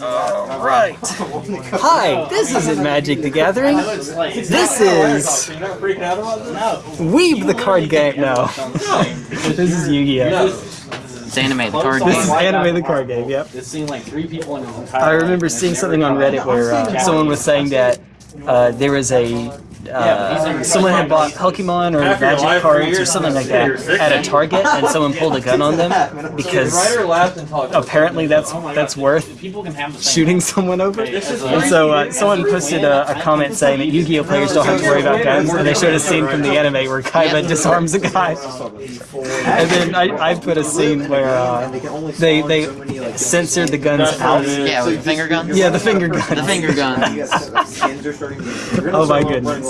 Alright. Hi, this isn't Magic the Gathering. This is Weeb the card game. No. This is Yu-Gi-Oh! It's anime, the card This is game. anime the card game, yep. It's seen like three people in his entire I remember seeing something on Reddit where uh, someone was saying that uh, there was a uh, someone had bought Pokemon or Magic cards or something like that at a Target, and someone pulled a gun on them because Ryder laughed and talked. apparently that's that's worth People can have the same. shooting someone over. And so uh, someone posted a, a comment saying that Yu-Gi-Oh players don't have to worry about guns, and they showed a scene from the anime where Kaiba disarms a guy. And then I, I put a scene where uh, they they censored the guns out. Yeah, with the finger guns? Yeah, the finger gun. The finger guns. Oh my goodness.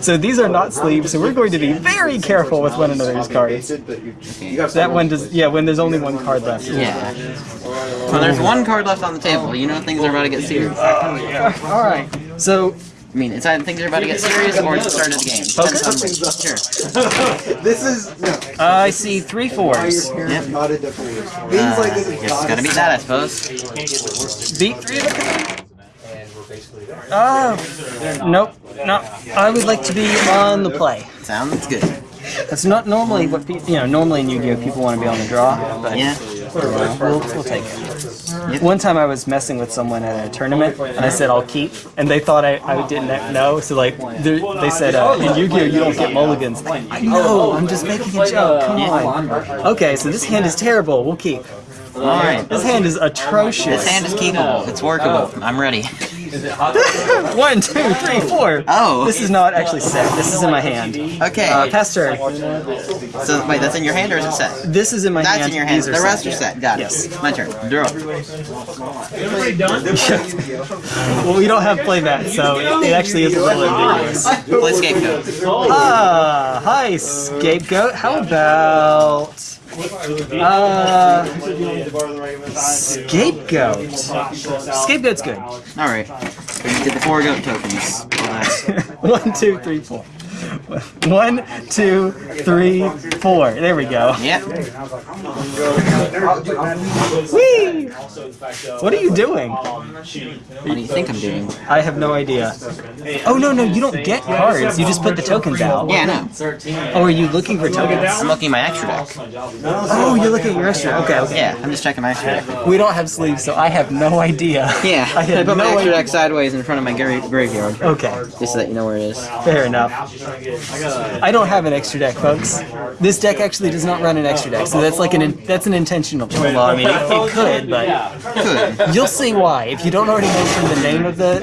So these are not sleeves, so we're going to be very careful with one another's cards. That one does, yeah, when there's only one card left. Yeah. Well, there's one card left on the table. You know things are about to get serious. I Alright, so I mean, it's either things are about to get serious or it's the start of the game. Depends on- Sure. This is no. I see three fours. Your parents Yep. got it Uh, like this is guess it's gotta gotta be that, I suppose. Beat three of the Oh, nope, no. I would like to be on the play. Sounds good. That's not normally what people, you know, normally in Yu-Gi-Oh! people want to be on the draw, but Yeah. know, we'll, we'll take it. One time I was messing with someone at a tournament, and I said I'll keep, and they thought I, I didn't know, so like, they they said, uh, in Yu-Gi-Oh! you don't get mulligans. I know, I'm just making a joke, come on. Okay, so this hand is terrible, we'll keep. Alright. This hand is atrocious. This hand is keepable. It's workable. I'm ready. One, two, three, four. Oh. This is not actually set. This is in my hand. Okay. Uh, pass turn. So, wait, that's in your hand or is it set? This is in my hand. That's in your hand. These The rest set. are set. Got it. Yes. My turn. Draw. Well, we don't have playmat, so it, it actually is a little ambiguous. Play scapegoat. Ah, hi, scapegoat. How about uh, scapegoat? Scapegoat's good. Alright. We did the four goat tokens. One, two, three, four. One, two, three, four. There we go. Yep. Whee! What are you doing? What do you think I'm doing? I have no idea. Oh no, no, you don't get cards. You just put the tokens out. Yeah, no. Oh, are you looking for tokens? I'm looking at my extra deck. Oh, you're looking at your extra. Okay, okay. Yeah, I'm just checking my extra deck. We don't have sleeves, so I have no idea. Yeah, I I put my extra deck sideways in front of my gra- graveyard. Okay, Just so that you know where it is. fair enough. I don't have an extra deck, folks. This deck actually does not run an extra deck, so that's like an in, that's an intentional choice. Well, I mean, it, it could, but you'll see why if you don't already know from the name of the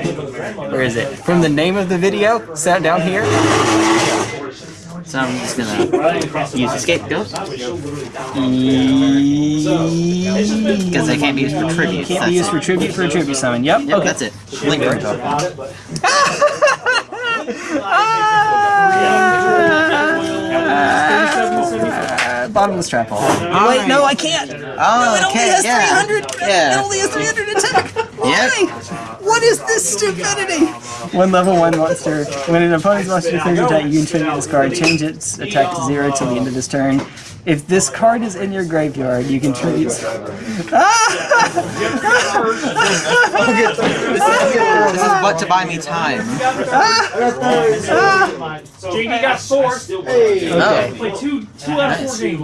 where is it? From the name of the video, sat down here. So I'm just gonna use the scapegoat. Because they can't be used for tribute. Can't be used for tribute for a tribute summon. Yep. Yep, okay. that's it. Link ring token. Uh, bottomless trap hole. Wait, no, I can't. Oh, It only okay, has yeah. 300. It Yeah. only has 300 attack. Why? What is this stupidity? One level one monster. When an opponent's monster declares attack, you can tribute this card. Change its attack to zero till the end of this turn. If this card is in your graveyard, you can tribute. This is what to buy me time. JD got four. Okay. Play two, two out of four games.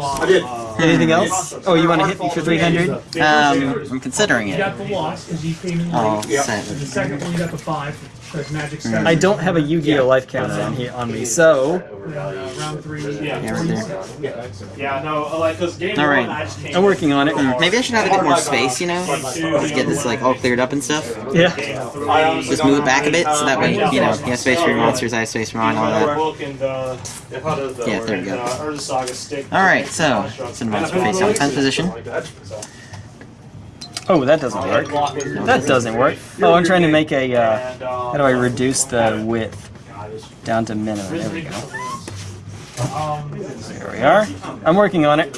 Anything else? Oh, you want to hit me for 300? Um, I'm considering You it. got the loss because you came in Oh, late. set. The second one you got the five because magic started. I don't have a Yu-Gi-Oh life counter on here on me, so uh, round three. Yeah, right there. Yeah, no, like because game All right. one I just came. I'm working on it. Maybe I should have a bit more space, you know? Just get this like all cleared up and stuff. Yeah. Just move it back a bit so that way, you know, you have space for your monsters, I have space for mine, all that. book and uh, Yeah, there we go. uh, Urza Saga stick. Alright, so, send monster face down 10th position. Oh, that doesn't work. That doesn't work. Oh, I'm trying to make a. Uh, how do I reduce the width down to minimum? There we go. um, There we are. I'm working on it.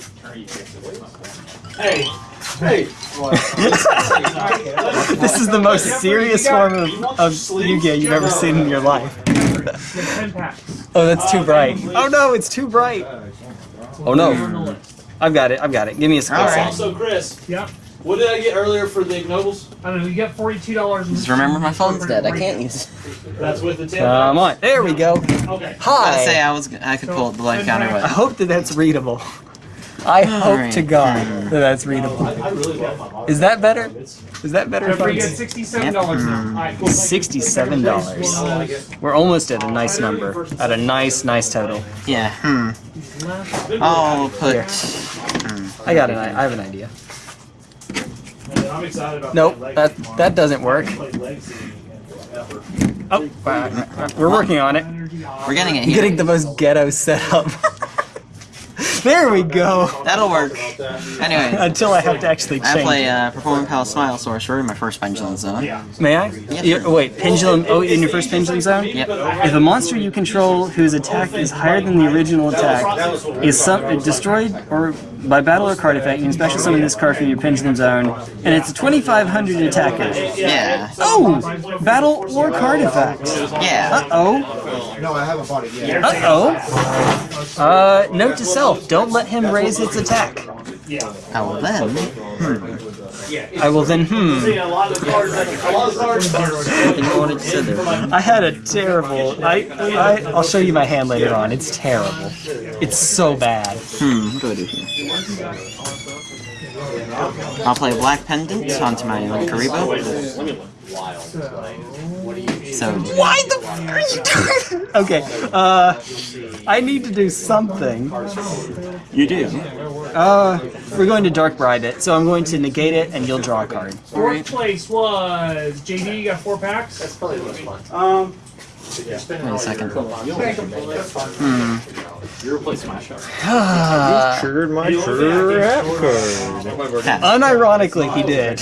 hey, hey. This is the most serious form of, of Yu-Gi-Oh you've ever seen in your life. Oh, that's too bright. Oh no, it's too bright. Oh no. I've got it. I've got it. Give me a skill All set. right. Also, Chris. Yep. What did I get earlier for the ignobles? I don't know. You got forty-two dollars. Just remember my phone's dead. I can't use it. That's with the 10 Come on. There we go. Okay. I say Hi. I was I could pull up the life counter, I hope that that's readable. I hope to God that that's readable. I really love my. Is that better? Is that better, Remember, you got sixty-seven dollars now. All right. Sixty-seven dollars. We're almost at a nice number. At a nice, nice total. yeah. Hmm. I'll put. Here. I got an. I have an idea. I'm excited about Nope, that tomorrow. that doesn't work. I played legs this weekend. Ever. Oh, uh, we're working on it. We're getting it here. getting the most ghetto setup. there we go. That'll work. Anyways, Until I have to actually change. I change. play it. uh, Performapal Smile Sorcerer in my first Pendulum Zone. May I? You- oh, wait, pendulum. Oh, in your first pendulum zone. Yep. If a monster you control whose attack is higher than the original attack is some, destroyed or by battle or card effect, you can special summon this card from your pendulum zone, and it's a 2500 attacker. Yeah. Oh, battle or card effect. Yeah. Uh oh. No, I haven't bought it yet. Uh oh. Uh, note to self: don't let him raise its attack. I will then. I will then. Hmm. Yeah, a lot of cards. A lot of cards. Nothing more to say there. I had a terrible. I, I I'll show you my hand later on. It's terrible. It's so bad. Hmm. What do I do here? I'll play Black Pendant onto my Kuriboh. So Why the fuck are you doing? Okay. Uh, I need to do something. you do. Uh, we're going to dark bribe it, so I'm going to negate it, and you'll draw a card. Fourth place was JD. You got four packs. That's probably the most fun. Um, Wait a second. you replace my shot. Triggered my trap card. Unironically, he did.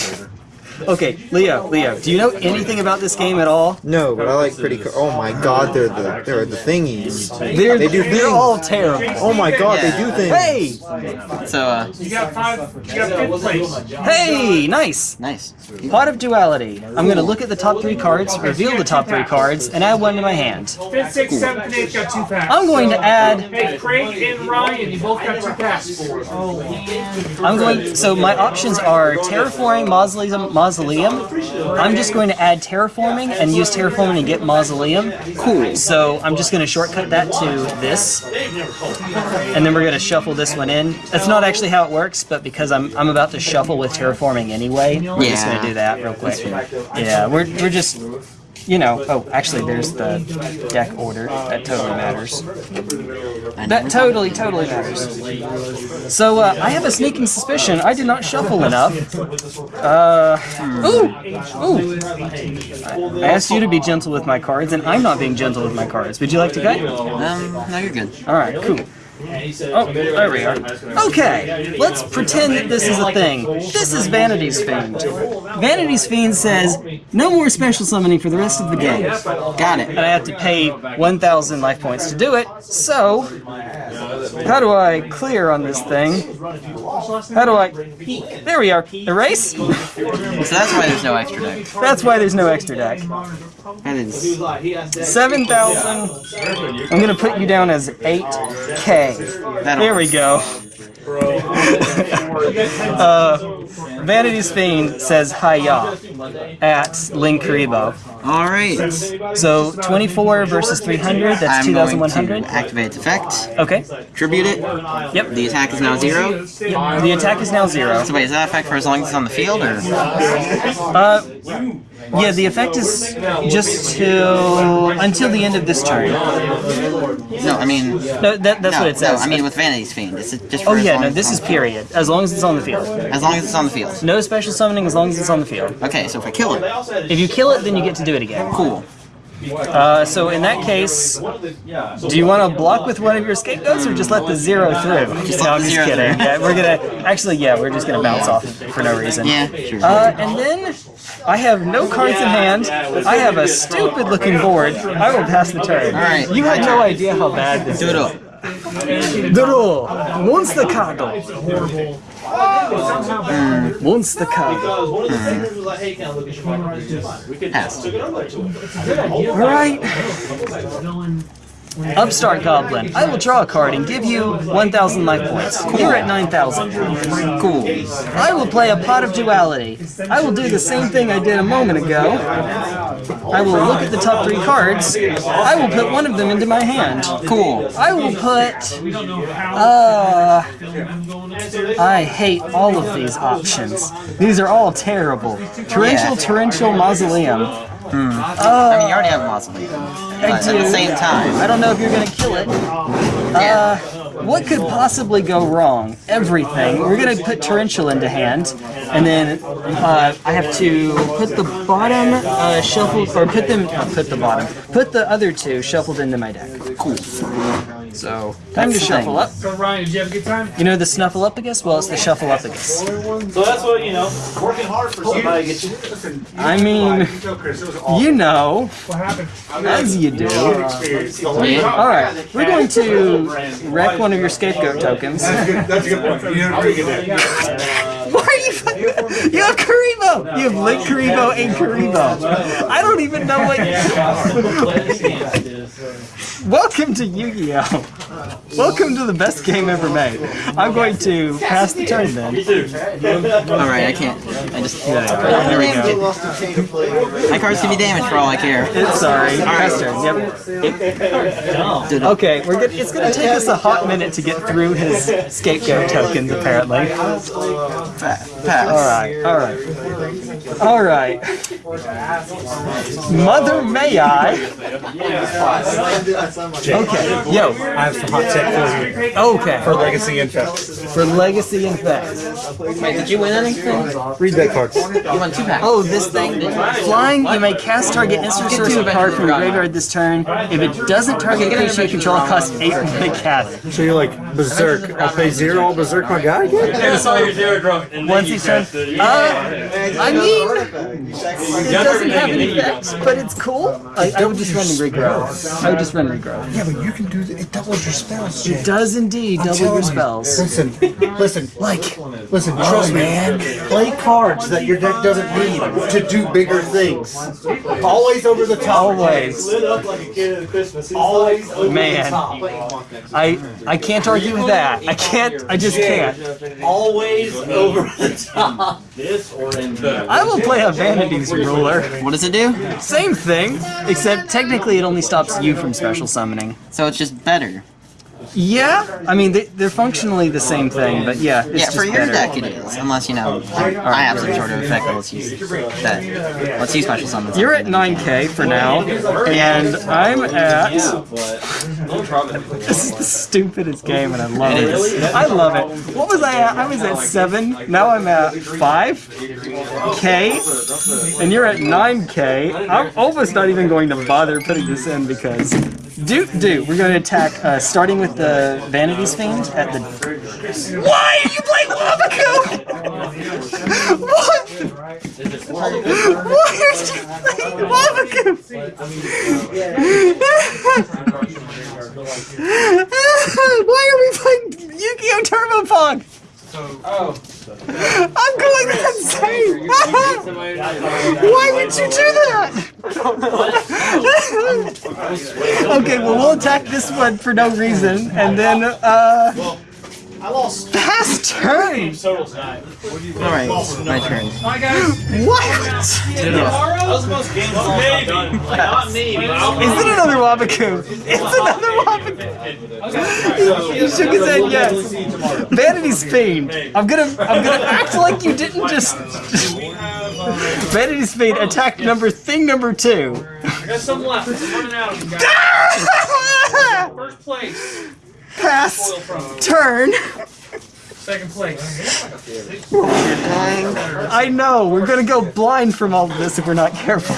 Okay, Leo, Leo, do you know anything about this game at all? No, but I like pretty. Co- oh my god, they're the they're the thingies. They're, They do they're all terrible. Oh my god, they do things. Hey! So uh, You got five. You got fifth place. Hey! Nice! nice. Pot of Duality. I'm going to look at the top three cards, reveal the top three cards, and add one to my hand. Fifth, sixth, seventh, and eighth got two packs. I'm going to add. Hey, Craig and Ryan, you both got two packs. I'm going. So my options are terraforming mausoleum. Mausoleum. I'm just going to add terraforming and use terraforming to get mausoleum. Cool. So I'm just going to shortcut that to this, and then we're going to shuffle this one in. That's not actually how it works, but because I'm I'm about to shuffle with terraforming anyway, we're just going to do that real quick. Yeah, we're we're just. You know, oh, actually, there's the deck order. That totally matters. That totally, totally matters. So, uh, I have a sneaking suspicion I did not shuffle enough. Uh, ooh, ooh. I I asked you to be gentle with my cards, and I'm not being gentle with my cards. Would you like to cut? Um, no, you're good. All right, cool. Oh, there we are. Okay, let's pretend that this is a thing. This is Vanity's Fiend. Vanity's Fiend says, no more special summoning for the rest of the game. Got it. And I have to pay 1,000 life points to do it, so... How do I clear on this thing? How do I... There we are. Erase? So that's why there's no extra deck. That's why there's no extra deck. That is 7,000. I'm gonna put you down as 8K. There we go. uh, Vanity's Fiend says hiya at Link Kuriboh. all right. So 24 versus 300, that's I'm going 2,100. to activate its effect, Okay. tribute it. Yep. The attack is now zero. The attack is now zero. So wait, is that effect for as long as it's on the field, or Uh, yeah, the effect is just till until the end of this turn. no? I mean, No, that, that's no, what it says. no. I mean with Vanity's Fiend. It's just for oh yeah, no, this is period. As long as it's on the field. As long as it's on the field. No special summoning as long as it's on the field. Okay, so if I kill it, If you kill it, then you get to do it again. cool. Uh, so in that case, do you want to block with one of your scapegoats or just let the zero through? Just no, I'm just kidding. Yeah, we're gonna actually, yeah, we're just gonna bounce off for no reason. Yeah. Uh, and then I have no cards in hand. I have a stupid looking board. I will pass the turn. All right. You had no idea how bad this Do is. it up. Draw. Monster card. Monster card. Because one of the thinkers was like, hey, can I look at your cards? We could Pass. took it over to him. All right. Upstart Goblin. I will draw a card and give you 1,000 life points. You're at 9,000. Cool. I will play a Pot of Duality. I will do the same thing I did a moment ago. I will look at the top three cards. I will put one of them into my hand. Cool. I will put. Uh, I hate all of these options. These are all terrible. Torrential, Yeah. torrential mausoleum. I mean, you already have a mausoleum. I do. at the same time, I don't know if you're gonna kill it. Uh, what could possibly go wrong? Everything. We're gonna put torrential into hand, and then uh, I have to put the bottom uh, shuffled, or put them, put the bottom, put the other two shuffled into my deck. cool. So time to shuffle thing. up. So Ryan, did you have a good time? You know the snuffle up snuffleupagus? Well, it's the shuffleupagus. So that's what, you know, working hard for somebody gets you. I mean, you know, What happened? as you do. Yeah. All right, we're going to wreck one of your scapegoat tokens. That's a good point. You have a pretty good day. Why are you fucking... You have Kuriboh! You have Link Kuriboh and Kuriboh. I don't even know what... Welcome to Yu-Gi-Oh! Welcome to the best game ever made. I'm going to pass the turn then. Alright, I can't. I just. There we go. lost a chain of play. My cards can be damaged for all I care. It's sorry. Pass turn. Yep. Okay, we're good. It's gonna take us a hot minute to get through his scapegoat tokens, apparently. Pass. Alright, alright. Alright. Mother may I? Okay, yo. I have some hot tech for you. Okay. For Legacy Infect. For Legacy Infect. Wait, did you win anything? Read that card. You won two packs. Oh, this thing. Flying, you may cast target instant source of card from your graveyard this turn. If it doesn't target creature you control, it costs 8 mana cast. So you're like, Berserk. I'll pay zero, I'll Berserk my guy again? I saw your zero drunk. and Once then each turn. cast it. Uh, I mean, it doesn't have an effect, but it's cool. I, I would just run regrow. I would just run regrow. Yeah, but you can do it. It doubles your spells, Jay. It does indeed double your spells. Listen, listen, Like, listen, trust me. Play cards that your deck doesn't need to do bigger things. Always over the top. always. Lit up like a kid at Christmas. Always over Man. the top. I I can't argue with that. I can't. I just can't. Always over the top. This or in the. I will play a Vanity's Ruler. What does it do? Same thing, except technically it only stops you from special summoning. So it's just better. Yeah, I mean they, they're functionally the same thing, but yeah, it's Yeah, just for your better. deck it is. Unless, you know, I have some sort of effect that lets you, that lets you special summon You're at 9k for now, and I'm at. This is the stupidest game, and I love It it. I love it. What was I at? I was at 7, now I'm at 5k, and you're at 9k. I'm almost not even going to bother putting this in because. Do, do. We're going to attack, uh, starting with the Vanity's Fiend at the. Why are you playing Waboku? what? Why are you playing Waboku? Why are we playing Yu-Gi-Oh! Turbo Fog? I'm going insane! Why would you do that? okay, well we'll attack this one for no reason, and then uh, I lost fast turn. total tonight. Alright, my turn. Bye, guys. What? That was the most games I've done. Not me, Is it another Waboku? It's another Waboku. He shook his head yes. Vanity's Fiend. I'm gonna I'm gonna act like you didn't just. Vanity's Fiend attack number thing number two. I got some left. I'm running out of guys. First place. Pass. Turn. Second place. I know we're gonna go blind from all of this if we're not careful.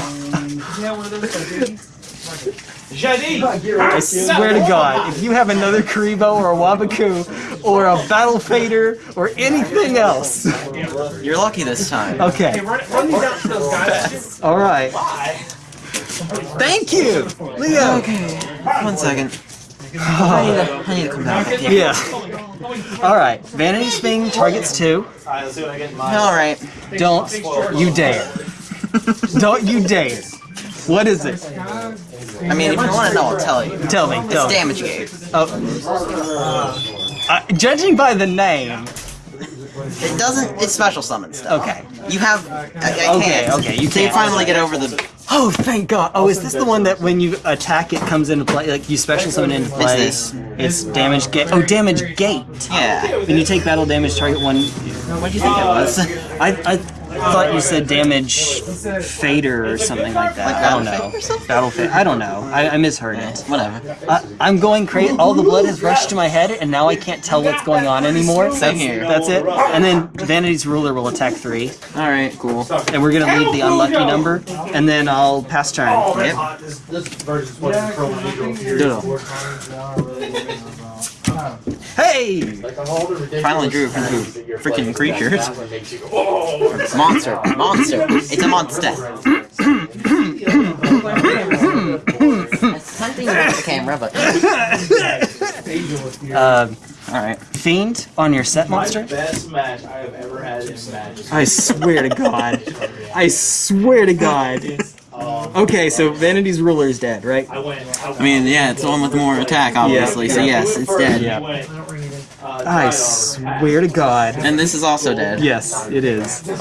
JD! I swear to God, if you have another Kuriboh or a Waboku or a Battle Fader or anything else, You're lucky this time. okay, Run, run these out to those guys. all right. Thank you, Leo. Okay. One second. I need to, I need to come back. Yeah. All right. Vanity's Fiend targets two. Alright, let's see what I get in mine. Alright. Don't you dare. Don't you dare. What is it? I mean, if you want to know, I'll tell you. Tell me. It's Tell me. damage gate. Oh. Uh, judging by the name. It doesn't. It's special summon stuff. Okay. You have. I, I Okay, can't. okay, you So you can't. finally get over the. Oh, thank God. Oh, is this the one that when you attack it comes into play? Like you special summon into play? this. It's damage gate. Oh, damage gate. Yeah. When you take battle damage, target one. What do you think it was? I, I thought you said damage fader or something like that. Like I don't know. fade or something? Battle fade. I don't know. I, I misheard it. Whatever. I, I'm going crazy. All the blood has rushed to my head, and now I can't tell what's going on anymore. Same That's, here. that's it. And then Vanity's ruler will attack three, All right. Cool. and we're gonna leave the unlucky number, and then I'll pass turn. Yep. This, this version's what's from Doodle. Hey! Finally drew from freaking creatures. Monster. Monster. It's a monster. It's hunting the camera, but. Uh, Alright. fiend on your set monster. My Best match I have ever had in Smash. I swear to God. I swear to God. Okay, so Vanity's ruler is dead, right? I went. I, I mean, yeah, it's the one with more attack, obviously, so yes, it's dead. Yeah. uh, I swear to God. And this is also dead. Yes, it is. I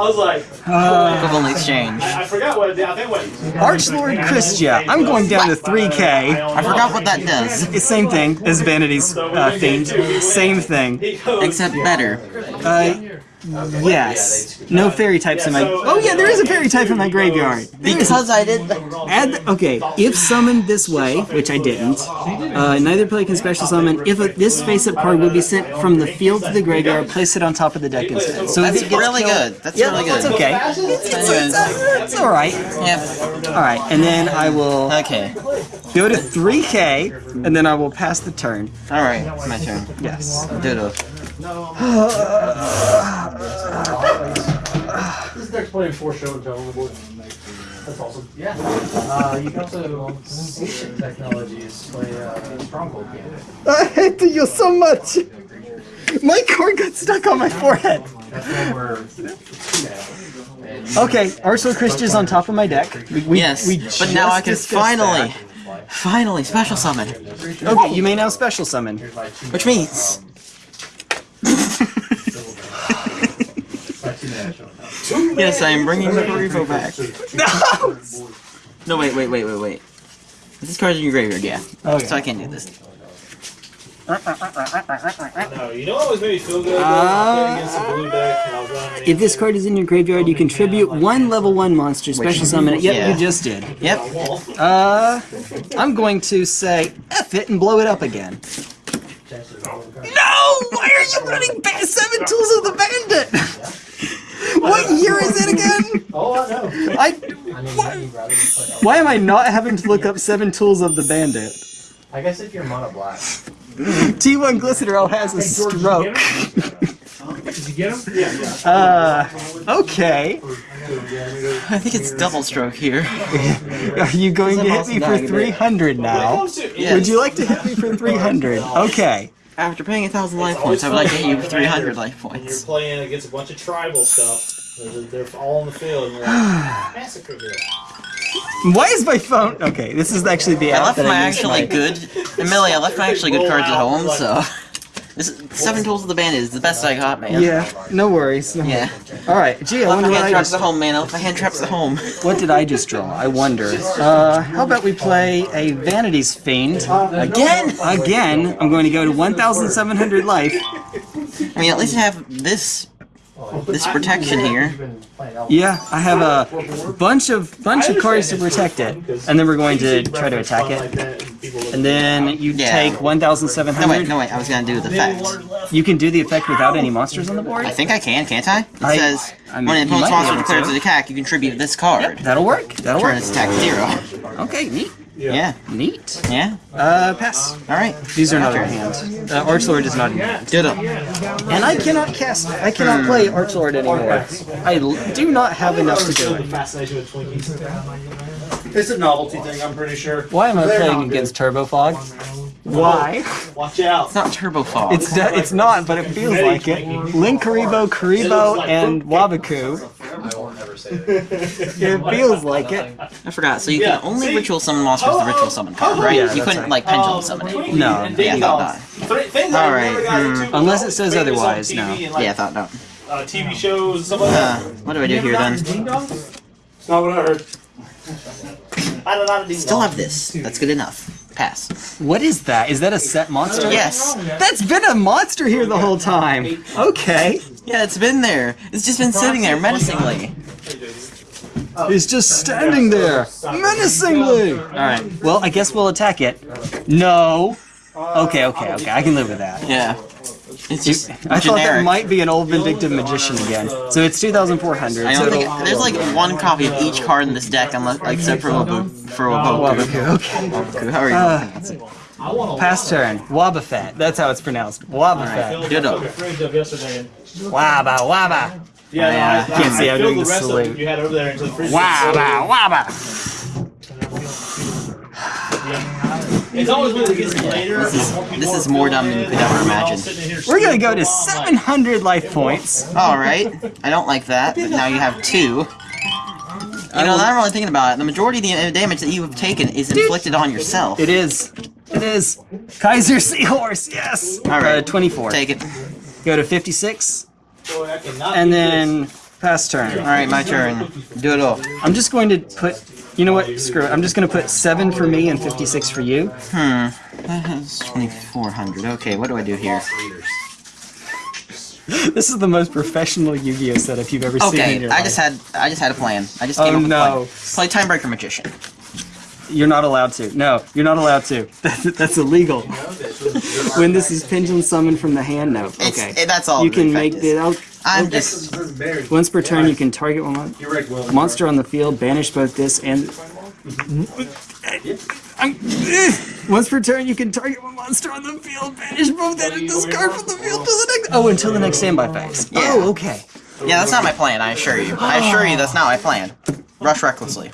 was like, Uh, Equivalent exchange. I forgot what it did. I think what. Archlord Kristya, I'm going down to 3k. I forgot what that does. It's same thing as Vanity's uh, Fiend. Same thing. Except better. Uh, yes. No fairy types in my. Oh yeah, there is a fairy type in my graveyard. Because I did. Add okay. If summoned this way, which I didn't, uh, neither player can special summon. If a, this face-up card will be sent from the field to the graveyard, place it on top of the deck instead. So if That's really good. That's yeah, really that's good. okay. It's, it's, it's, it's all right. Yep. All right, and then I will Okay. go to 3k, and then I will pass the turn. Alright, it's my turn. Yes. Doodle. This deck's playing four show and tell on the board. That's awesome. Yeah. Uh, you can also Ancient Technologies play uh, Stronghold game. I hate you so much. My card got stuck on my forehead. That's when we're Okay, Archlord Kristya's on top of my deck. We, we, Yes, we but now I can discussed finally, finally special summon. Okay, you may now special summon. Which means. Yes, I am bringing the Revo back. No! No, wait, wait, wait, wait, wait. This card's in your graveyard, yeah. Okay. So I can't do this. No, you know what always made me feel good? Uh, against the blue deck, and I was running. If this card is in your graveyard, you contribute one level one monster, special summon it. Yep, yeah. you just did. Yep. Uh, I'm going to say F it and blow it up again. No! Why are you running ba- Seven Tools of the Bandit? what year is it again? Oh, I know. I. Why, why am I not having to look up Seven Tools of the Bandit? I guess if you're mono black. T1 Glycerol has a stroke. Did you get him? Yeah, yeah. Uh, okay. I think it's double stroke here. Are you going to hit me for 300 now? Would you like to hit me for 300? Okay. After paying a thousand life points, I would like to hit you for 300 life points. You're playing against a bunch of tribal stuff. They're, they're all in the field, and you're like, massacre here. Why is my phone? Okay, this is actually the I left that my I actually my- good. And Millie, I left my actually good cards at home, so. This is, Seven Tools of the Bandit is the best I got, man. Yeah, no worries. No Yeah. All right. Gee, I left wonder my what hand I traps just. at home, man. Left my hand traps at home. What did I just draw? I wonder. Uh, how about we play a Vanity's Fiend Again? again? I'm going to go to 1,700 life. I mean, at least I have this this protection here. Yeah, I have a bunch of bunch of cards to protect it, and then we're going to try to attack it. And then you Yeah. take No wait, no wait. I was gonna do the effect. You can do the effect without any monsters on the board. I think I can, can't I? It I- says I mean, when an you opponent's monster declares to. an attack, you contribute this card. That'll work. That'll Turn work. its attack zero. Okay, neat, Yeah. neat. Yeah. Uh, pass. All right. These are not in hand. Uh, Archlord is not in hand. Ditto. And I cannot cast. I cannot play Archlord anymore. I l- do not have enough to do it. Fascination with Twinkies. It's a novelty thing, I'm pretty sure. Why am I They're playing against Turbo Fog? Why? Watch out. It's not Turbo Fog. It's it's not, but it feels like it. Link Kuriboh, Kuriboh, and Waboku. It feels like it. I forgot. So you Yeah, can only see? ritual summon monsters with the ritual summon card, right? Yeah, you couldn't right. like pendulum summon it. No. Yeah, I thought not. Three things Alright, never hmm. Unless it says otherwise, no. and, like, Yeah, I thought not. Uh, TV shows, stuff like Uh, what do I do here then? Ding dong? It's not what I heard. I don't know. Still have this. That's good enough. Pass. What is that? Is that a set monster? Yes. That's been a monster here the whole time. Okay. Yeah, it's been there. It's just been sitting there menacingly. It's just standing there, menacingly. All right. Well, I guess we'll attack it. No. Okay, okay, okay. I can live with that. Yeah. It's just I thought that might be an old vindictive magician again. So it's 2,400. I don't think it'll- there's like one copy of each card in this deck, unless except for Wabu, for Waboku. Waboku, okay. Waboku, How are you? Uh, pronounce it? Pass turn. Wabafet. That's how it's pronounced. Wabafet. Ditto. Fridge up yesterday. and- Waba, waba. Yeah, no, Yeah. I, Can't see, I I'm doing the the salute. what you It's always when it gets later. This is this is more dumb than you could ever imagine. We're gonna go to 700 life points. All right, I don't like that, but now you have two. You know, I'm really thinking about it. The majority of the uh, damage that you have taken is inflicted on yourself. It is. It is. Kaiser Seahorse, yes. All right. Uh, 24. Take it. Go to 56, and then pass turn. All right, my turn. Do it all. I'm just going to put. You know what? Screw it. I'm just going to put seven for me and 56 for you. Hmm. That has 2,400. Okay, what do I do here? This is the most professional Yu-Gi-Oh setup you've ever seen in Okay, your I life. just had I just had a plan. I just Oh, came up with no. a plan. Play Timebreaker Magician. You're not allowed to. No, you're not allowed to. That's, that's illegal. when this is pendulum summoned from the hand, no. Okay. it- that's all. you can make is. the out. I'm oh, just Once per turn, you can target one mon- monster on the field, banish both this and. I'm- mm-hmm. eh. Once per turn, you can target one monster on the field, banish both that and discard from the field to the next. Oh, until the next standby phase. Yeah. Oh, okay. Yeah, that's not my plan, I assure you. I assure you that's not my plan. Rush recklessly.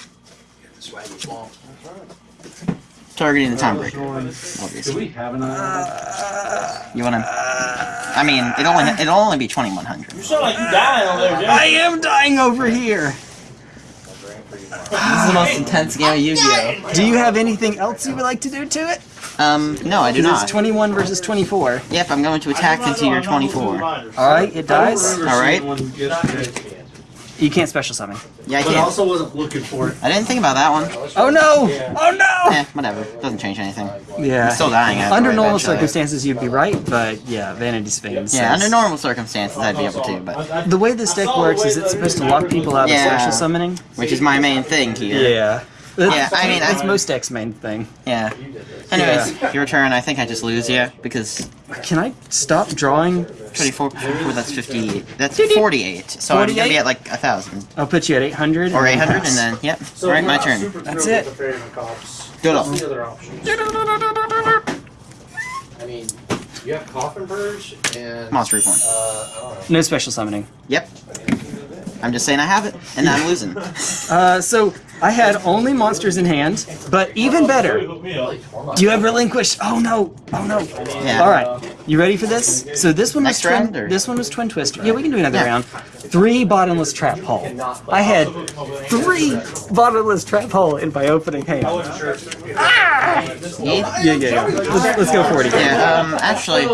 Targeting the Timebreaker. Obviously. You wanna... I mean, it'll only, it'll only be 2100. You sound like you dying over there, dude. I am dying over here. This is the most intense game of Yu-Gi-Oh! Do you have anything else you would like to do to it? Um, no, I do not. it's 21 versus 24. Yep, I'm going to attack into your 24. Alright, it dies. Alright? You can't special summon. Yeah, I can. But I can. also wasn't looking for it. I didn't think about that one. Oh no! Oh no! Eh, whatever. Doesn't change anything. Yeah. I'm still dying Under normal eventually- circumstances, you'd be right, but yeah, Vanity's Fiend. Yeah, says- under normal circumstances I'd be able to, but... The way this deck works is it's supposed to lock people out of Yeah. special summoning. Which is my main thing here. Yeah. Yeah, I mean, that's I- most decks' main thing. Yeah. Anyways, your turn. I think I just lose you because Can I stop drawing? 24, 54, that's 58. That's 48. So I'm gonna be at like a thousand I'll put you at 800. or 800, and then yep. All right, my turn. That's it. Do it all. The other options. I mean, you have Coffin Purge and. Monster Reborn. Uh, I don't know. No special summoning. Yep. I'm just saying I have it, and I'm losing. Uh, so I had only monsters in hand, but even better. Do you have relinquish? Oh no! Oh no! Yeah. All right, you ready for this? So this one was Next twin. round, This one was twin twister. Yeah, we can do another Yeah. round. Three bottomless trap hole. I had three bottomless trap hole in my opening hand. Yeah. Yeah, yeah, yeah. Let's, let's go for it again. Yeah. Um. Actually,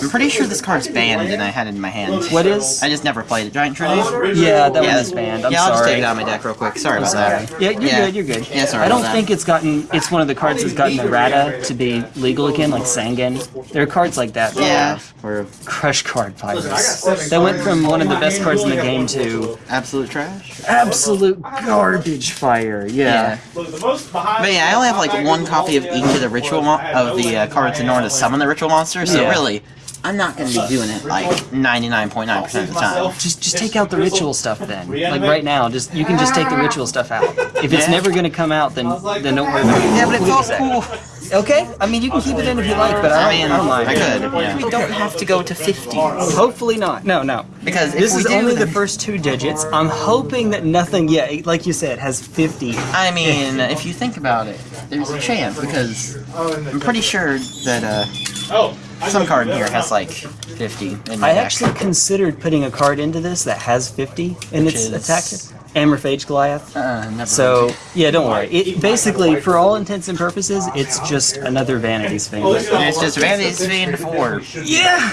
I'm pretty sure this card's banned, and I had it in my hand. What is? I just never played it. Giant Trunade. Yeah, that Yeah, one banned. I'm yeah, I'll just take it out of my deck real quick. Sorry about that. Yeah, you're Yeah. good. You're good. Yeah, sorry I don't think it's gotten. It's one of the cards that's gotten errata to be legal again, like Sangan. There are cards like that. that Yeah. Or Crush card fighters. That went from one of the best cards in the game to absolute trash. absolute garbage fire. Yeah. Yeah. Look, the most behind. But yeah, I only have like one copy of each of the ritual mo- of the uh, cards in order to summon the ritual monster. So Yeah. really, I'm not going to be doing it like 99.9% of the time. Just just take out the ritual stuff then. Like right now, just you can just take the ritual stuff out. If it's Yeah. never gonna come out, then then don't worry about it. Yeah, but it's all cool. Okay, I mean you can keep it in if you like, but I I don't, mean, I don't mind. I could. Yeah. We don't have to go to 50 Hopefully not. No, no. because if This we is do, only the first two digits. I'm hoping that nothing yet, like you said, has 50. I mean, if you think about it, there's a chance because I'm pretty sure that uh, Oh, some card here has like 50 in the I deck. actually considered putting a card into this that has 50 in Which its is- attack. Amorphage Goliath. Uh, never So yeah, don't worry. It basically, for all intents and purposes, it's just another Vanity's Fiend. It's just Vanity's Fiend 4. Yeah.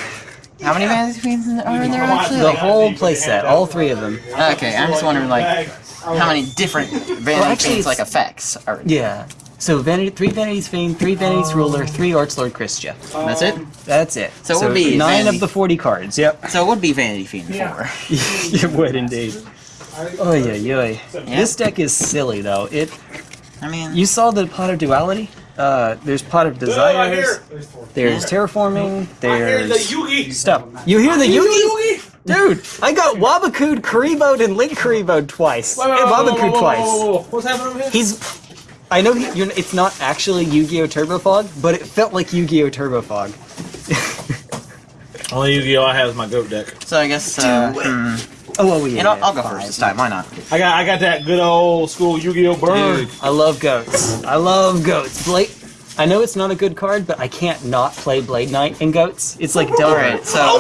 How many Vanity's Fiends are in there actually? The whole playset, all three of them. Okay, I'm just wondering like how many different Vanity actually, Fiends like effects are. Yeah. So Vanity, three Vanity's Fiend, three Vanity's Ruler, three Archlord Kristya. That's it. That's it. So it would be nine Vanity- of the 40 cards. Yep. So it would be Vanity Fiend 4. it would indeed. Oh yeah, yeah. This deck is silly though. It. I mean, You saw the pot of duality. Uh, there's pot of desires. There's terraforming. There's Yugi. stuff. You hear the Yugi? Dude, I got Wabakud Kariboed and Link Kariboed twice. And Wabakud twice. What's happening over here? He's. I know he, you're, it's not actually Yu-Gi-Oh! Turbo Fog, but it felt like Yu-Gi-Oh! Turbo Fog. Only Yu-Gi-Oh! I have is my goat deck. so I guess. Uh, hmm. Oh, well, yeah. You know, I'll go fine. first this time. Why not? I got I got that good old school Yu-Gi-Oh! burn. Dude, I love goats. I love goats. Blade. I know it's not a good card, but I can't not play Blade Knight in goats. It's like double. Alright, so.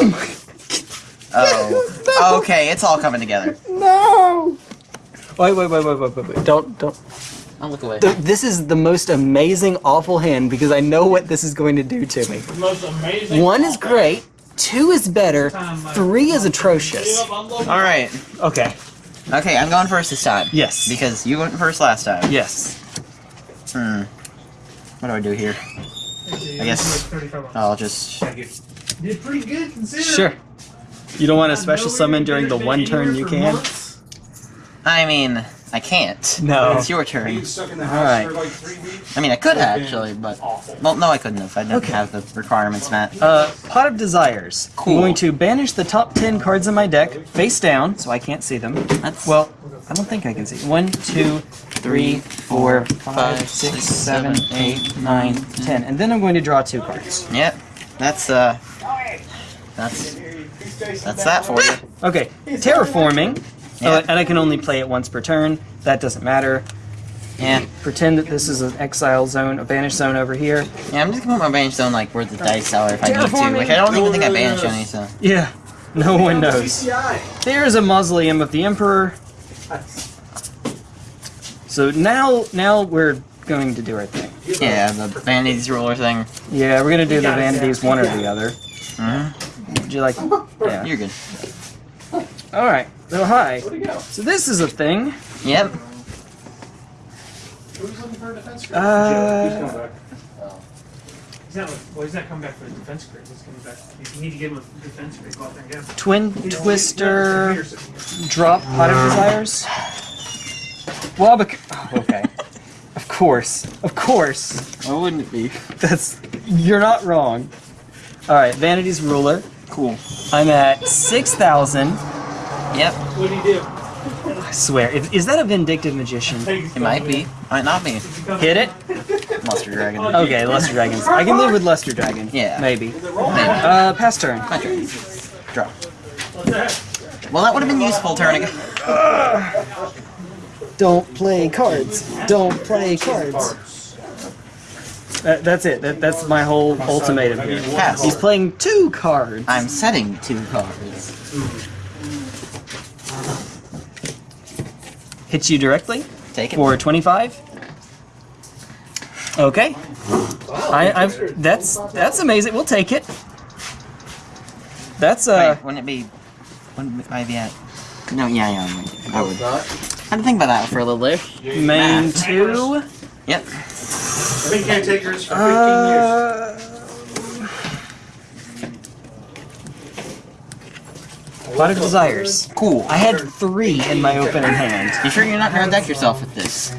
Oh, oh. Okay, it's all coming together. No. Wait, wait, wait, wait, wait, wait, wait. Don't, don't. I'll look away. Th- This is the most amazing, awful hand because I know what this is going to do to me. The most amazing. One is great. Two is better. Three is atrocious. Alright. Okay. Okay, I'm going first this time. Yes. Because you went first last time. Yes. Hmm. What do I do here? I guess I'll just. Did pretty good considering. Sure. You don't want a special summon during the one turn you can? I mean, I can't. No. It's your turn. stuck in the Alright. for like three weeks. I mean, I could have, actually, but well, no, I couldn't have. I didn't Okay. have the requirements met. Uh, Pot of Desires. Cool. I'm going to banish the top 10 cards in my deck face down so I can't see them. That's Well, I don't think I can see. One, two, three, four, five, six, seven, eight, nine, ten. And then I'm going to draw two cards. Yep. That's uh. That's that's that for you. Okay, Terraforming. Yeah. Uh, and I can only play it once per turn. That doesn't matter. Yeah. Pretend that this is an exile zone, a banish zone over here. Yeah. I'm just gonna put my banish zone like where the dice are if I need to. Terraforming. Like I don't even think I banished any. So Yeah, no one knows. There's a mausoleum of the emperor. So now, now we're going to do our thing. yeah, the vanities ruler thing. Yeah, we're gonna do the vanities, one or the other. Mhm. Would you like? Yeah. You're good. All right. So hi. So this is a thing. Yep. Who's looking for a defense grid? Uh, He's not, well, he's not coming back for the defense grade. He's coming back. You need to give him a defense grade. Go out there and get him. twin He's- twister. he's sitting. Drop pot of desires. Wabac. Oh, okay. Of course. Of course. Why wouldn't it be? That's. You're not wrong. All right. Vanity's ruler. Cool. I'm at six thousand. Yep. What do you do? I swear. Is, is that a vindictive magician? It might be. Might not be. Hit it. Luster Dragon. Okay, Luster Dragons. I can live with Luster Dragon. Yeah. Maybe. Maybe. Uh, pass turn. My turn. Draw. Well, that would have been useful turn ago. Don't play cards. Don't play cards. That, that's it. That, that's my whole ultimatum here. Pass. He's playing two cards. I'm setting two cards. Hits you directly Take it. for 25. Okay. I, I've, that's that's amazing. We'll take it. That's uh. Wait, wouldn't it be? Wouldn't I be at? No, yeah, yeah. I would. I would. I had to think about that for a little bit. Main Math. two. Yep. Been caretakers for 15 years. Pot of Desires. Cool. I had three in my opening hand. You sure you're not gonna deck yourself with this?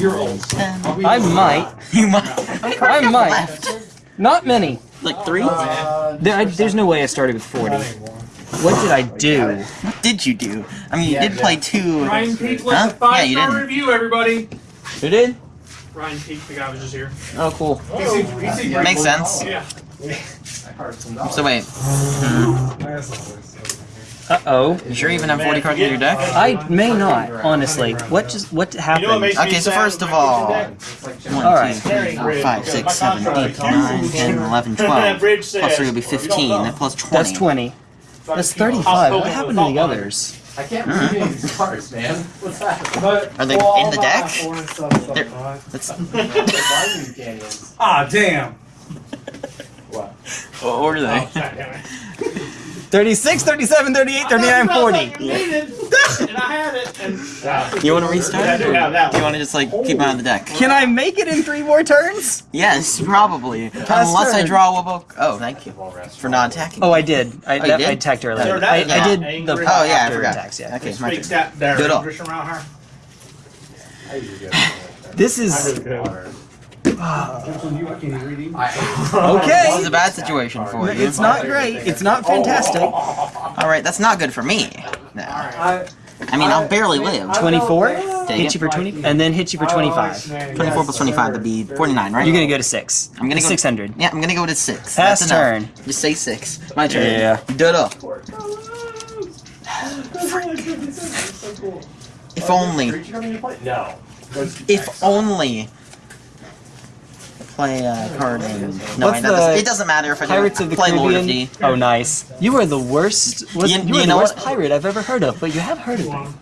You're old. I might. You might. I might. Left. Not many. Like three? There, I, there's no way I started with 40. What did I do? What did you do? I mean, you did play two. Ryan Peak with Huh? the five Yeah, you star didn't. review, everybody. Who did? Ryan Peak, the guy was just here. Oh, cool. He seems, he seems Makes sense. Yeah. So wait. Uh oh. You sure you even have 40 cards in your deck? I may not, honestly. What just what happened? Okay, so first of all, your 1, Alright. 2, 3, 4, 5, 6, 7, 8, 9, 10, 11, 12. Plus 3 will be 15, That plus 20. That's 20. That's 35. What happened to the others? I can't believe any of these cards, man. What's that? Are they in the deck? They're- That's, Ah, damn. what order are they? 36, 37, 38, 39, 40. and I had it, and You want to restart? I do have that Do you want to just like keep on the deck? Can I make it in three more turns? Yes, probably. Pass Unless I draw a Wubbo. Oh, thank you for not attacking. Oh, I did. I, oh, you that, did? I attacked earlier. Sure, that I, I did the angry. Oh yeah, I after forgot. attacks, yeah. Okay, my Speaks turn. that there Do it all. English around her. This is I, okay. This is a bad situation for you. It's not great. It's not fantastic. All right, that's not good for me. No. I, I mean, I'll barely live. 24 Take hit it. you for 20, and then hit you for 25. 24 plus 25 would be 49, right? You're gonna go to six. I'm gonna go 600. Yeah, I'm gonna go to six. Pass That's turn. enough. Just say six. My turn. Yeah. Duh. If only. no. If only. Play a card name. No, What's it doesn't, it doesn't matter if I Pirates do of the play Lord of D. Oh, nice. You are the worst. Was, You- you, you are the worst what? pirate I've ever heard of, but you have heard of him.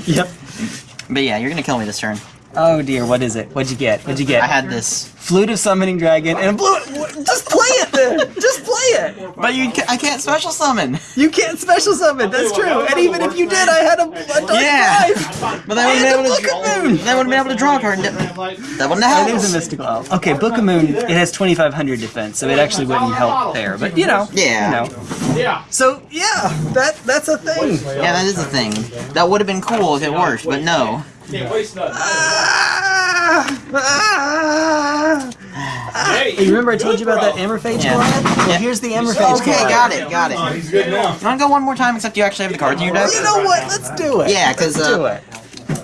yep. But yeah, you're gonna kill me this turn. Oh dear, what is it? What'd you get? What'd you get? I had this. Flute of Summoning Dragon and a blue. Just play it then. Just play it. But you, ca- I can't special summon. You can't special summon. That's true. And even if you did, I had a, a dark Yeah. knife. But I wouldn't the be able Book to. of Moon. Then I wouldn't be able to draw a card. and That that wouldn't have It is a mystical elf. Okay, Book of Moon. It has 2,500 defense, so it actually wouldn't help there. But you know. Yeah. You know. Yeah. So yeah, that that's a thing. Yeah, that is a thing. That would have been cool if it worked, but no. Can't waste nothing. Ah, ah, ah. Hey, Hey, remember I told you about that Amorphage Yeah. card? Well, here's the Amorphage Okay, card. got it, got it. He's good now. You wanna go one more time, except you actually have the cards in your deck? You know what? Let's do it. Yeah, 'cause, Let's uh, do it.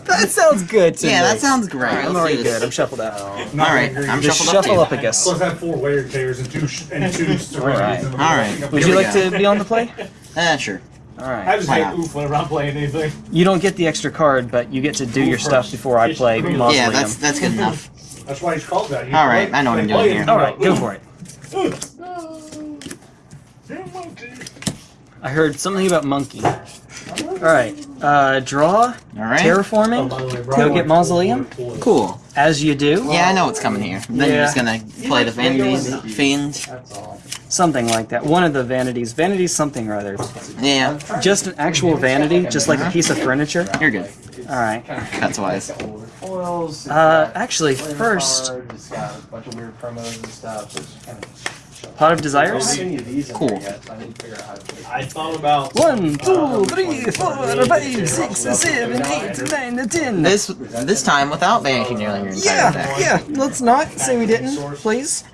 That sounds good to Yeah, me. that sounds great. Alright, I'm Let's already good. I'm shuffled out. Alright, I'm Just shuffled shuffle too. up, I guess. Plus, I have four layered tears and two sh- and two Alright. Alright. Would you like to be on the play? Eh, sure. I just Why hate oof whenever I'm playing anything. You don't get the extra card, but you get to do your stuff before I play Mausoleum. Yeah, that's that's good enough. That's why he's called that. He All right, play- I know what I'm doing play here. it. Alright, go for it. I heard something about monkey. Alright. Uh, draw, Alright. terraforming, By the way, go get Mausoleum, Cool. as you do. Yeah, I know what's coming here. Then you're just gonna play the Vanity's Fiend. That's all. Something like that. One of the vanities. Vanities something or other. Yeah, Just an actual vanity, just like a piece of furniture. you're good. Alright. That's wise. Uh, actually, first, Just a of weird promos and stuff. so just kind of Pot of Desires. any of these in Cool. there yet, so I need to figure out how to play. I thought about One, two, three, four, five, six, seven, eight, nine, ten. This this time without banishing nearly your entire Yeah, deck. yeah. Let's not say we didn't, please.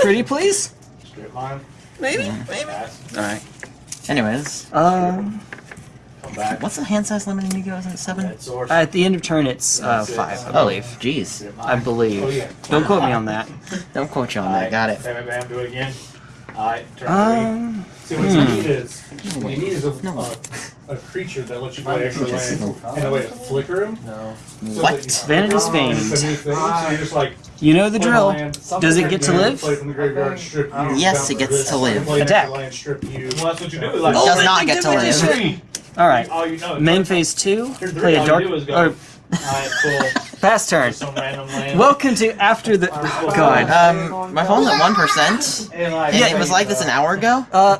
Pretty please. Maybe, maybe. All right. Anyways, Um, Come back. what's the hand size limit in Yu-Gi-Oh? Is it seven? Head source. at the end of turn, it's uh, five, I Oh, believe. jeez. I Oh, believe. yeah. Don't quote me on that. Don't quote you on that. Got it. Bam, bam, bam, do it again. Alright, turn Um, three. See, what you need is, what you need is a, No. a, a creature that lets you play extra land, and a way to flicker him. No. so What? that you- Vanity's It's a Fiend. new thing, so you're like, You know the play drill. land, Does it get to live? Play from the graveyard, strip you. Yes, it gets to live. play Attack. extra land, strip you. well, that's what you do. It Like, does not get to live. Three. All right. all you know. Main phase two. Turn Play a dark you do is go. or Alright, cool. pass turn. Some random land. Welcome to after the. Oh, God. Um, my phone's at one percent, and like, and it was like this an hour ago. Uh.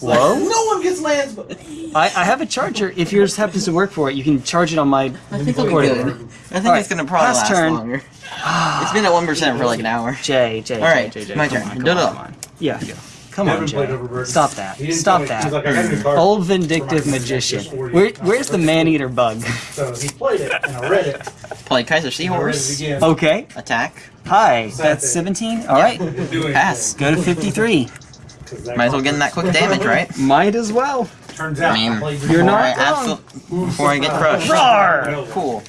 Whoa. no one gets lands, but I, I have a charger. If yours happens to work for it, you can charge it on my. I think it'll be Recording. good. I think Alright, it's gonna probably pass last turn. longer. It's been at one percent for like an hour. Jay, Jay, All right, Jay, Jay, Jay. my turn. On, come Do on, it. come on. Yeah. Come on, Never played Jay. Overburden. Stop that. Stop tell me- He's that. like, I got a new card. Old vindictive magician. Where, where's the man-eater bug? So he played it, and I read it. Play Kaiser and I read it Seahorse. Okay. Attack. Hi. That's 17. All right. Pass. Go to 53. Might as well get in that quick damage, right? Might as well. Turns out, I mean, You're not I wrong. before I get crushed. Roar! Cool.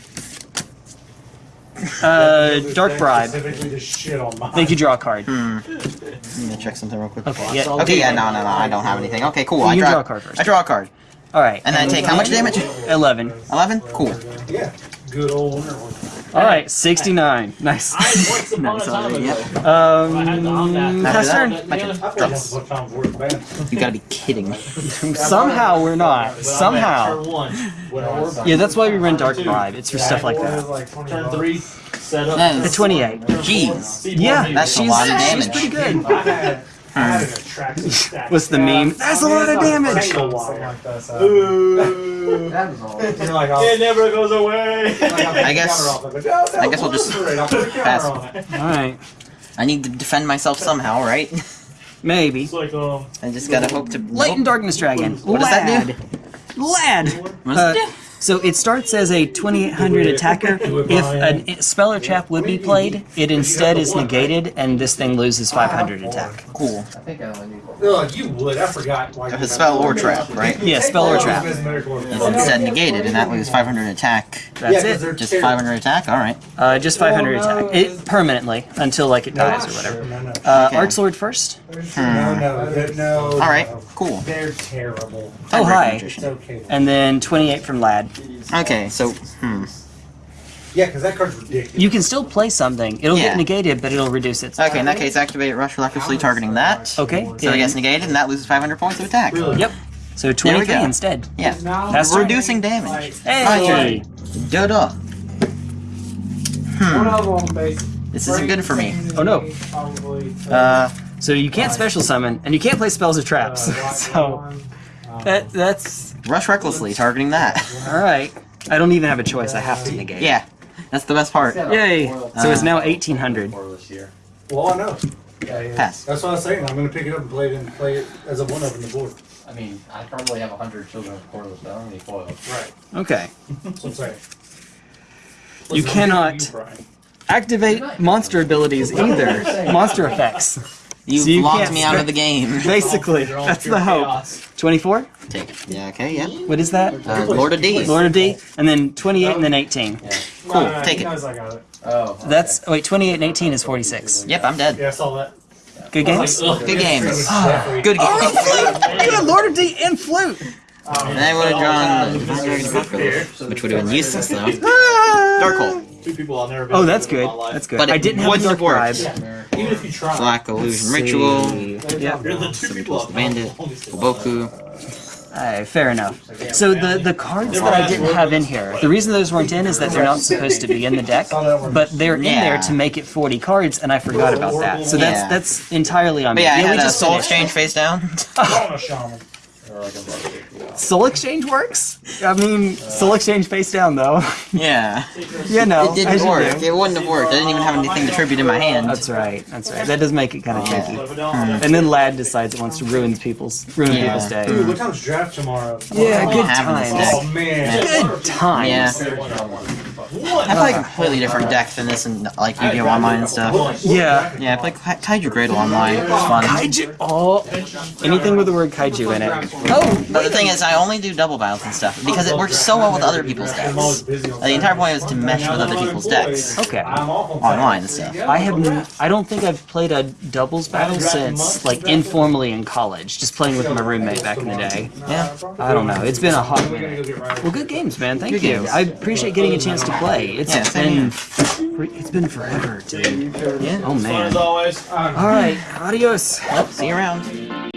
Uh, Dark Bribe. Specifically to shit on mine. Think you draw a card. Hmm. Let me check something real quick. Okay, yeah. Okay, yeah, no, no, no, I don't have anything. Okay, cool. I You draw, draw a card first. I draw a card. All right. And then I take how much damage? 11. 11? Cool. Yeah. Good old winter one. All right, 69. Nice. Once upon a time ago. Um, I had to on that. turn. My turn. I played Draw. once upon a time before the band. You gotta be kidding me. Somehow we're not. Somehow. Turn one. When I was Yeah, that's why we run Dark Bribe. It's for stuff like that. turn three, set up. That The 28. Jeez. Yeah, That's a she's, lot of she's pretty good. I had, I had an attractive stack. What's the meme? That's a lot of damage. Tangle wire. That was all. Like, I'll- It never goes away. like, I'll take I the guess- Like, no, no, I guess we'll just I'll put the counter pass. All right, I need to defend myself somehow, right? maybe. Like, um, I just gotta hope to. Light and Darkness Dragon. What does that do? Lad. What does Uh, it do? So it starts as a 2800 attacker. If a spell or trap would be played, it instead is negated, and this thing loses 500 attack. Cool. I think I only need one. Ugh, you would. I forgot. Why If you it's spell or trap, right? Yeah, spell or trap. It's instead negated, and that loses 500 attack. That's it. Just 500 attack? Alright. Uh, just 500 attack. It permanently until like it dies or whatever. No, no, Uh, Okay. Arch First. no, no, no, no. Alright, no. Cool. They're terrible. Oh, Tiebreaker hi. It's okay. And then 28 from Lad. Okay, so, hmm. Yeah, because that card's ridiculous. You can still play something. It'll Yeah. get negated, but it'll reduce its. Okay, in that case, activate Rush recklessly targeting that. Okay. So it gets negated, and that loses 500 points of attack. Really? Yep. So 23 instead. Yeah. That's turn. Reducing damage. Hey. Duh-duh. Hmm. of them, base. This isn't good for me. Oh, no. Uh, so you can't special summon, and you can't play spells or traps. Uh, so um, that that's Rush recklessly targeting that. all right. I don't even have a choice. I have to negate. yeah. That's the best part. Yay! So it's now 1800. Well, I know. Pass. That's what I was saying. I'm going to pick it up and play it and play it as a one up in the board. I mean, I probably have a hundred children of Korlis, but I don't need foils. Right. Okay. That's what I'm saying. You Listen, I'm cannot you, activate monster abilities either. Monster effects. You've So you locked me out of the game. Basically, that's the hope. 24. Take it. Yeah, okay, yeah. What is that? Uh, Lord of D. Lord of D, and then 28 and then 18. Yeah. Cool, No, no, take he it. knows I got it. Oh. That's wait, 28 and 18 is 46. Yep, I'm dead. Yeah, I saw that. Good games. Good games. Definitely. Good Oh, games. flute! Good Lord of D and flute. And I would have drawn, which would have been useless though. Dark Hole, two people I'll never be Oh, that's good. my life. That's good. But I didn't have a wouldn't dark have worked. bribe. Even if you try. Black Illusion Ritual, Yep. You're the two Somebody people the I've known Bandit, the longest in my Boku. Alright, fair enough. So the the cards that I didn't have in here, the reason those weren't in is that they're not supposed to be in the deck, but they're in there to make it 40 cards, and I forgot about that. So that's that's entirely on But me. yeah, I we had a just Soul. Exchange face down. On a shaman. Soul Exchange works. I mean, Soul Exchange face down though. yeah. you know, It didn't work. do. It wouldn't have worked. I didn't even have anything to tribute in my hand. That's right. That's right. That does make it kind of tricky. Yeah. And then Lad decides it wants to ruin people's ruin Yeah. people's day. Dude, what time's draft tomorrow? Yeah, good having times. Oh, man. Good times. Yeah. I play a completely different uh, deck than this and like Yu-Gi-Oh! Online and stuff. Yeah. Yeah, I play Ka- Kaiju Gradle Online. It's fun. Kaiju. Oh, anything with the word kaiju in it. Oh, But the thing is, I only do double battles and stuff because it works so well with other people's decks. The entire point is to mesh with other people's decks okay. online and stuff. I have. I don't think I've played a doubles battle since like informally in college, just playing with my roommate back in the day. Yeah. I don't know. It's been a hot minute. Well, good games, man. Thank Good you. games. I appreciate getting a chance to play. It's Yeah, same been. It's been forever, dude. Yeah. Oh man. As always. All right. Adios. Well, see you around.